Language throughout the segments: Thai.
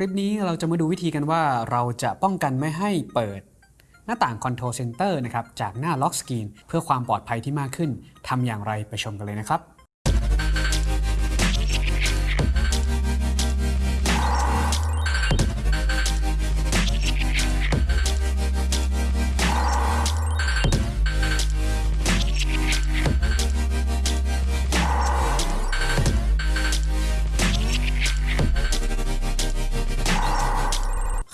ลิปนี้เราจะมาดูวิธีกันว่าเราจะป้องกันไม่ให้เปิด หน้าต่าง Control Center นะครับจากหน้า Lock Screen เพื่อความปลอดภัยที่มากขึ้นทำอย่างไรไปชมกันเลยนะครับ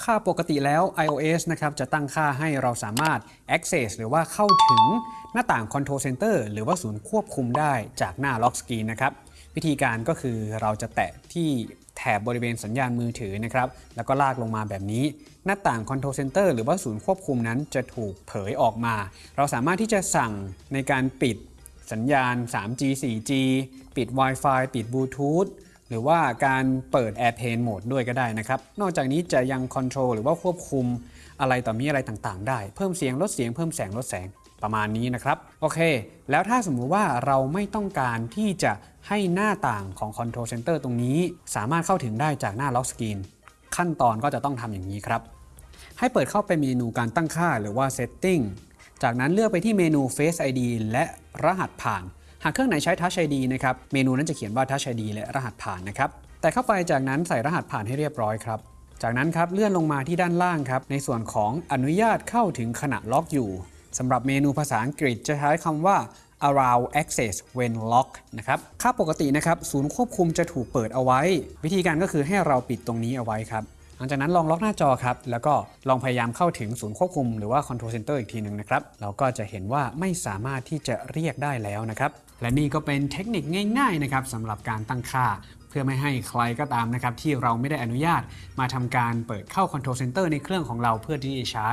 ค่าปกติแล้ว iOS นะครับจะตั้งค่าให้เราสามารถ access หรือว่าเข้าถึงหน้าต่าง Control Center หรือว่าศูนย์ควบคุมได้จากหน้า Lock Screen นะครับ วิธีการก็คือเราจะแตะที่แถบบริเวณสัญญาณมือถือนะครับ แล้วก็ลากลงมาแบบนี้ หน้าต่าง Control Center หรือว่าศูนย์ควบคุมนั้นจะถูกเผยออกมา เราสามารถที่จะสั่งในการปิดสัญญาณ 3G 4G ปิด Wi-Fi ปิดบลูทูธ หรือว่าการเปิด Airplane Mode ด้วยก็ได้นะครับ นอกจากนี้จะยัง Control หรือว่าควบคุมอะไรต่อมีอะไรต่างๆ ได้ เพิ่มเสียงลดเสียงเพิ่มแสงลดแสงประมาณนี้นะครับ โอเค แล้วถ้าสมมุติว่าเราไม่ต้องการที่จะให้หน้าต่างของ Control Center ตรงนี้ สามารถเข้าถึงได้จากหน้า Lock Screen ขั้นตอนก็จะต้องทำอย่างนี้ครับ ให้เปิดเข้าไปเมนูการตั้งค่าหรือว่า Setting จากนั้นเลือกไปที่เมนู Face ID และรหัสผ่านากเครื่องไหนใช้ Touch ID นะครับ เมนูนั้นจะเขียนว่า Touch ID และรหัสผ่านนะครับ แต่เข้าไปจากนั้นใส่รหัสผ่านให้เรียบร้อยครับ จากนั้นครับเลื่อนลงมาที่ด้านล่างครับ ในส่วนของอนุญาตเข้าถึงขณะล็อกอยู่สำหรับเมนูภาษาอังกฤษจะใช้คำว่า allow access when lock นะครับ ค่าปกตินะครับ ศูนย์ควบคุมจะถูกเปิดเอาไว้ วิธีการก็คือให้เราปิดตรงนี้เอาไว้ครับ หลังจากนั้นลองล็อกหน้าจอครับ แล้วก็ลองพยายามเข้าถึงศูนย์ควบคุมหรือว่า Control Center อีกทีหนึ่งนะครับ เราก็จะเห็นว่าไม่สามารถที่จะเรียกได้แล้วนะครับ และนี่ก็เป็นเทคนิคง่ายๆนะครับสำหรับการตั้งค่า พื่อไม่ให้ใครก็ตามนะครับที่เราไม่ได้อนุญาตมาทำการเปิดเข้า Control Center ในเครื่องของเราเพื่อที่จะใช้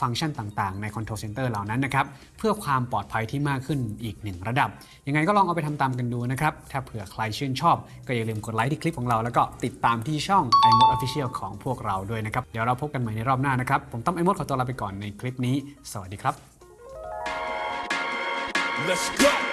ฟังก์ชันต่างๆ ใน Control Center เหล่านั้นนะครับเพื่อความปลอดภัยที่มากขึ้นอีกหนึ่งระดับ ยังไงก็ลองเอาไปทำตามกันดูนะครับถ้าเผื่อใครชื่นชอบ ก็อย่าลืมกดไลค์ที่คลิปของเราแล้วก็ติดตามที่ช่อง iMode Official ของพวกเราด้วยนะครับเดี๋ยวเราพบกันใหม่ในรอบหน้านะครับผมต้อม iMode ขอตัวลาไปก่อนในคลิปนี้ สวัสดีครับ Let's go.